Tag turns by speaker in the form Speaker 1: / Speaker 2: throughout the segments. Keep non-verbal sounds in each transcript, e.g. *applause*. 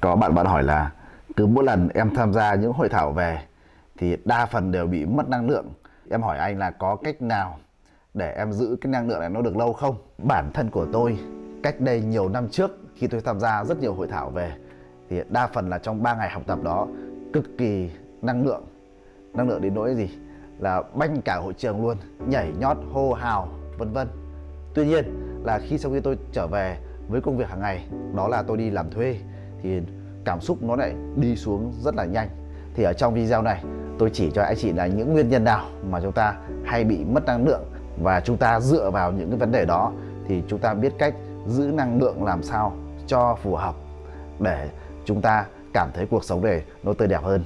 Speaker 1: có bạn bạn hỏi là cứ mỗi lần em tham gia những hội thảo về thì đa phần đều bị mất năng lượng. Em hỏi anh là có cách nào để em giữ cái năng lượng này nó được lâu không? Bản thân của tôi, cách đây nhiều năm trước khi tôi tham gia rất nhiều hội thảo về, thì đa phần là trong 3 ngày học tập đó, cực kỳ năng lượng. Năng lượng đến nỗi gì? Là banh cả hội trường luôn, nhảy nhót, hô hào, vân vân. Tuy nhiên là khi sau khi tôi trở về với công việc hàng ngày, đó là tôi đi làm thuê thì cảm xúc nó lại đi xuống rất là nhanh. Thì ở trong video này, tôi chỉ cho anh chị là những nguyên nhân nào mà chúng ta hay bị mất năng lượng và chúng ta dựa vào những cái vấn đề đó thì chúng ta biết cách giữ năng lượng làm sao cho phù hợp để chúng ta cảm thấy cuộc sống này nó tươi đẹp hơn.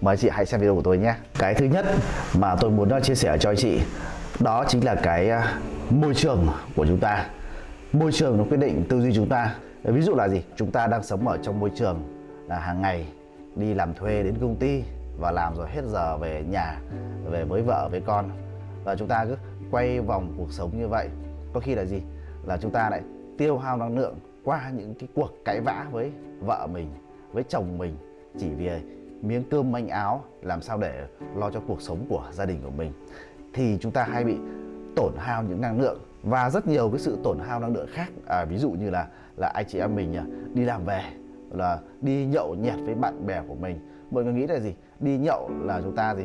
Speaker 1: Mời chị hãy xem video của tôi nhé. Cái thứ nhất mà tôi muốn ờ, chia sẻ cho anh chị, đó chính là cái ờ, môi trường của chúng ta. Môi trường nó quyết định tư duy chúng ta. Ờ, ví dụ là gì? Chúng ta đang sống ở trong môi trường là hàng ngày đi làm thuê đến công ty và làm rồi hết giờ về nhà về với vợ với con. Và chúng ta cứ quay vòng cuộc sống như vậy. Có khi là gì? Là chúng ta lại tiêu hao năng lượng qua những cái cuộc cãi vã với vợ mình với chồng mình chỉ vì miếng cơm manh áo làm sao để lo cho cuộc sống của gia đình của mình. Thì chúng ta hay bị tổn hao những năng lượng và rất nhiều cái sự tổn hao năng lượng khác. À, ví dụ như là là anh chị em mình đi làm về, là đi nhậu nhẹt với bạn bè của mình. Mọi người nghĩ là gì? Đi nhậu là chúng ta gì?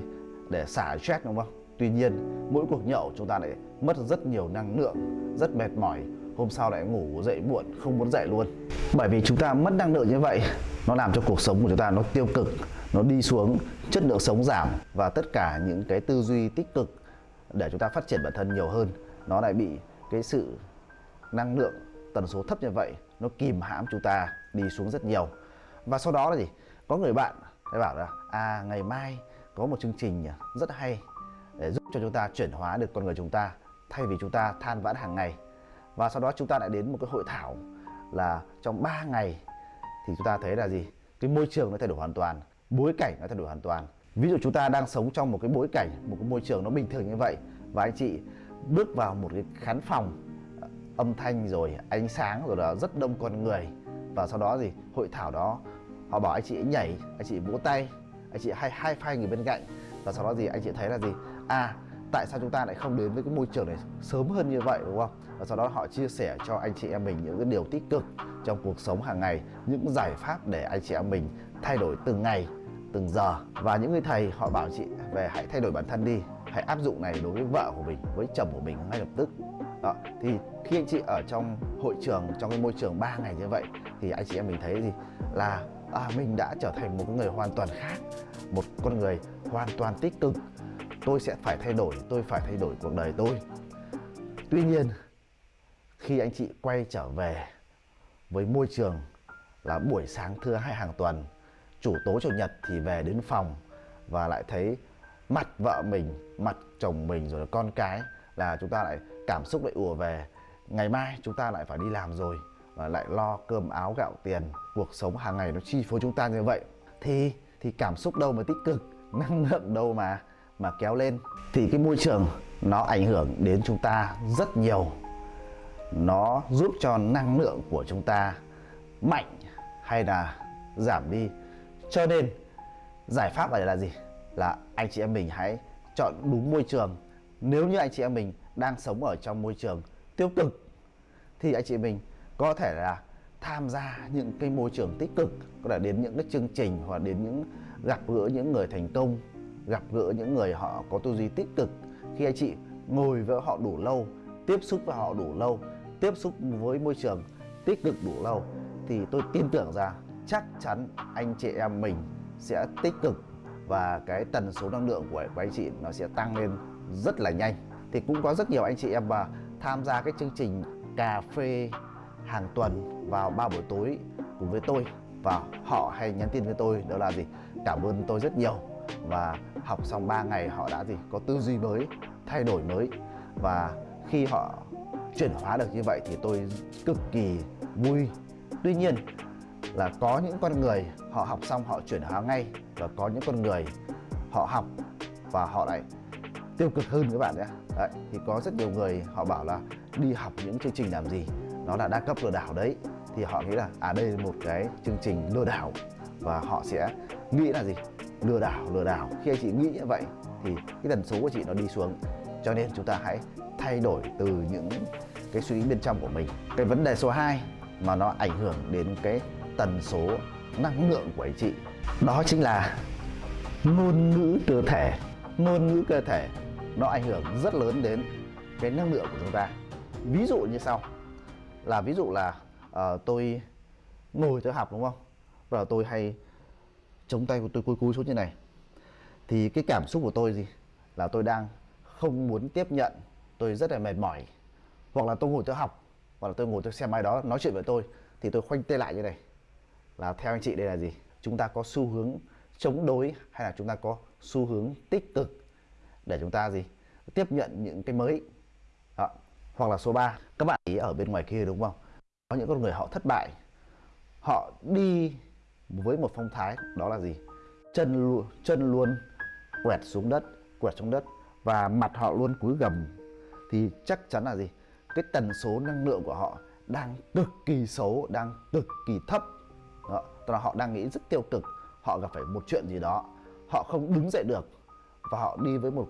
Speaker 1: Để xả stress đúng không? Tuy nhiên, mỗi cuộc nhậu chúng ta lại mất rất nhiều năng lượng, rất mệt mỏi. Hôm sau lại ngủ dậy muộn, không muốn dậy luôn. Bởi vì chúng ta mất năng lượng như vậy, nó làm cho cuộc sống của chúng ta nó tiêu cực, nó đi xuống, chất lượng sống giảm và tất cả những cái tư duy tích cực để chúng ta phát triển bản thân nhiều hơn, nó lại bị cái sự năng lượng tần số thấp như vậy, nó kìm hãm chúng ta đi xuống rất nhiều. Và sau đó là gì? Có người bạn để bảo là à ngày mai có một chương trình rất hay để giúp cho chúng ta chuyển hóa được con người chúng ta, thay vì chúng ta than vãn hàng ngày. Và sau đó chúng ta lại đến một cái hội thảo là trong 3 ngày thì chúng ta thấy là gì? Cái môi trường nó thay đổi hoàn toàn, bối cảnh nó thay đổi hoàn toàn. Ví dụ chúng ta đang sống trong một cái bối cảnh, một cái môi trường nó bình thường như vậy, và anh chị bước vào một cái khán phòng âm thanh rồi ánh sáng rồi là rất đông con người. Và sau đó gì hội thảo đó, họ bảo anh chị ấy nhảy, anh chị vỗ tay, anh chị hay hai phai người bên cạnh. Và sau đó gì anh chị thấy là gì? À tại sao chúng ta lại không đến với cái môi trường này sớm hơn như vậy, đúng không? Và sau đó họ chia sẻ cho anh chị em mình những cái điều tích cực trong cuộc sống hàng ngày, những giải pháp để anh chị em mình thay đổi từng ngày, từng giờ. Và những người thầy họ bảo chị về hãy thay đổi bản thân đi, hãy áp dụng này đối với vợ của mình, với chồng của mình ngay lập tức đó thì khi anh chị ở trong hội trường trong cái môi trường 3 ngày như vậy thì anh chị em mình thấy gì là à, mình đã trở thành một người hoàn toàn khác một con người hoàn toàn tích cực. Tôi sẽ phải thay đổi tôi phải thay đổi cuộc đời tôi. Tuy nhiên khi anh chị quay trở về với môi trường là buổi sáng thứ hai hàng tuần chủ tối chủ nhật thì về đến phòng và lại thấy mặt vợ mình mặt chồng mình rồi là con cái là chúng ta lại cảm xúc lại ùa về. Ngày mai chúng ta lại phải đi làm rồi và lại lo cơm áo gạo tiền, cuộc sống hàng ngày nó chi phối chúng ta như vậy. Thì thì cảm xúc đâu mà tích cực, *laughs* năng lượng đâu mà mà kéo lên. Thì cái môi trường nó ảnh hưởng đến chúng ta rất nhiều. Nó giúp cho năng lượng của chúng ta mạnh hay là giảm đi. Cho nên, giải pháp này là gì? Là anh chị em mình hãy chọn đúng môi trường nếu như anh chị em mình đang sống ở trong môi trường tiêu cực thì anh chị mình có thể là tham gia những cái môi trường tích cực có thể đến những cái chương trình hoặc đến những gặp gỡ những người thành công gặp gỡ những người họ có tư duy tích cực. Khi anh chị ngồi với họ đủ lâu tiếp xúc với họ đủ lâu tiếp xúc với môi trường tích cực đủ lâu thì tôi tin tưởng rằng chắc chắn anh chị em mình sẽ tích cực và cái tần số năng lượng của, của anh chị nó sẽ tăng lên rất là nhanh. Thì cũng có rất nhiều anh chị em mà tham gia cái chương trình cà phê hàng tuần vào ba buổi tối cùng với tôi. Và họ hay nhắn tin với tôi, đó là gì? Cảm ơn tôi rất nhiều. Và học xong 3 ngày họ đã gì? Có tư duy mới, thay đổi mới. Và khi họ chuyển hóa được như vậy thì tôi cực kỳ vui. Tuy nhiên là có những con người họ học xong họ chuyển hóa ngay và có những con người họ học và họ lại tiêu cực hơn các bạn nhé đấy, thì có rất nhiều người họ bảo là đi học những chương trình làm gì? Nó là đa cấp lừa đảo đấy. Thì họ nghĩ là à đây là một cái chương trình lừa đảo và họ sẽ nghĩ là gì? Lừa đảo lừa đảo. Khi anh chị nghĩ như vậy thì cái tần số của chị nó đi xuống. Cho nên chúng ta hãy thay đổi từ những cái suy nghĩ bên trong của mình. Cái vấn đề số 2 mà nó ảnh hưởng đến cái tần số năng lượng của anh chị đó chính là ngôn ngữ cơ thể. Ngôn ngữ cơ thể nó ảnh hưởng rất lớn đến cái năng lượng của chúng ta. Ví dụ như sau là ví dụ là uh, tôi ngồi tôi học đúng không? Và tôi hay chống tay của tôi cúi cúi xuống như này. Thì cái cảm xúc của tôi gì? Là tôi đang không muốn tiếp nhận tôi rất là mệt mỏi. Hoặc là tôi ngồi tôi học hoặc là tôi ngồi tôi xem ai đó nói chuyện với tôi thì tôi khoanh tay lại như này. Là theo anh chị đây là gì? Chúng ta có xu hướng chống đối hay là chúng ta có xu hướng tích cực? Để chúng ta gì? Tiếp nhận những cái mới. Đó. hoặc là số 3 các bạn ý ở bên ngoài kia đúng không? Có những con người họ thất bại. Họ đi với một phong thái, đó là gì? Chân luôn chân luôn quẹt xuống đất, quẹt xuống đất và mặt họ luôn cúi gầm. Thì chắc chắn là gì? Cái tần số năng lượng của họ đang cực kỳ xấu, đang cực kỳ thấp. Đó. Tức là họ đang nghĩ rất tiêu cực. Họ gặp phải một chuyện gì đó. Họ không đứng dậy được. Và họ đi với một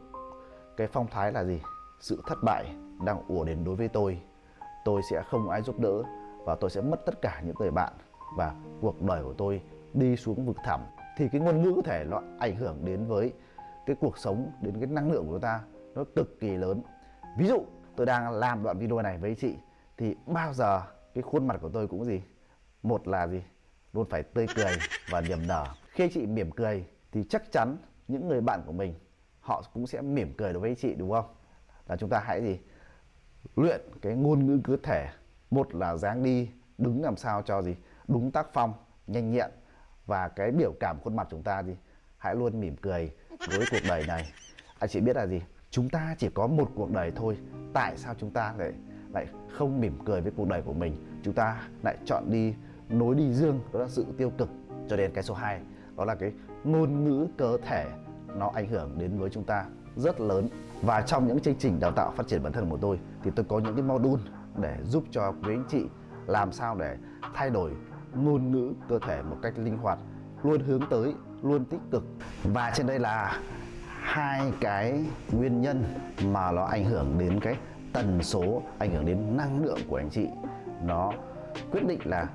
Speaker 1: cái phong thái là gì? Sự thất bại đang ùa đến đối với tôi. Tôi sẽ không ai giúp đỡ và tôi sẽ mất tất cả những người bạn và cuộc đời của tôi đi xuống vực thẳm. Thì cái ngôn ngữ có thể nó ảnh hưởng đến với cái cuộc sống, đến cái năng lượng của chúng ta nó cực kỳ lớn. Ví dụ, tôi đang làm đoạn video này với chị, thì bao giờ cái khuôn mặt của tôi cũng gì? Một là gì? Luôn phải tươi cười và niềm nở. Khi chị mỉm cười thì chắc chắn những người bạn của mình họ cũng sẽ mỉm cười đối với chị, đúng không? Là chúng ta hãy gì? Luyện cái ngôn ngữ cơ thể. Một là dáng đi, đứng làm sao cho gì? Đúng tác phong, nhanh nhẹn. Và cái biểu cảm khuôn mặt chúng ta gì? Hãy luôn mỉm cười với cuộc đời này. Anh chị biết là gì? Chúng ta chỉ có một cuộc đời thôi. Tại sao chúng ta lại lại không mỉm cười với cuộc đời của mình? Chúng ta lại chọn đi nối đi dương, đó là sự tiêu cực. Cho đến cái số 2 đó là cái ngôn ngữ cơ thể nó ảnh hưởng đến với chúng ta rất lớn. Và trong những chương trình đào tạo phát triển bản thân của tôi thì tôi có những cái module để giúp cho quý anh chị làm sao để thay đổi ngôn ngữ cơ thể một cách linh hoạt, luôn hướng tới, luôn tích cực. Và trên đây là hai cái nguyên nhân mà nó ảnh hưởng đến cái tần số, ảnh hưởng đến năng lượng của anh chị. Nó quyết định là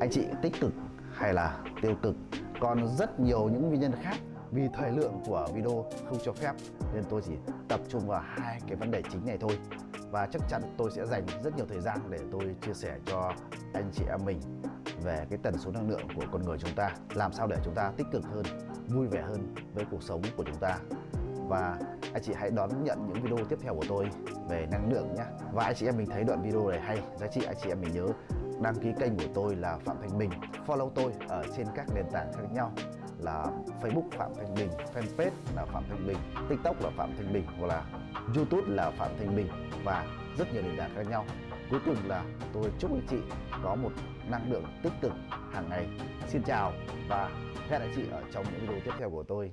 Speaker 1: anh chị tích cực hay là tiêu cực. Còn rất nhiều những nguyên nhân khác vì thời lượng của video không cho phép, nên tôi chỉ tập trung vào hai cái vấn đề chính này thôi. Và chắc chắn tôi sẽ dành rất nhiều thời gian để tôi chia sẻ cho anh chị em mình về cái tần số năng lượng của con người chúng ta, làm sao để chúng ta tích cực hơn, vui vẻ hơn với cuộc sống của chúng ta. Và anh chị hãy đón nhận những video tiếp theo của tôi về năng lượng nhé. Và anh chị em mình thấy đoạn video này hay, giá trị anh chị em mình nhớ đăng ký kênh của tôi là Phạm Thanh Bình. Follow tôi ở trên các nền tảng khác nhau là Facebook Phạm Thanh Bình, fanpage là Phạm Thanh Bình, TikTok là Phạm Thanh Bình, hoặc là YouTube là Phạm Thanh Bình và rất nhiều nền tảng khác nhau. Cuối cùng là tôi chúc anh chị có một năng lượng tích cực hàng ngày. Xin chào và hẹn lại chị ở trong những video tiếp theo của tôi.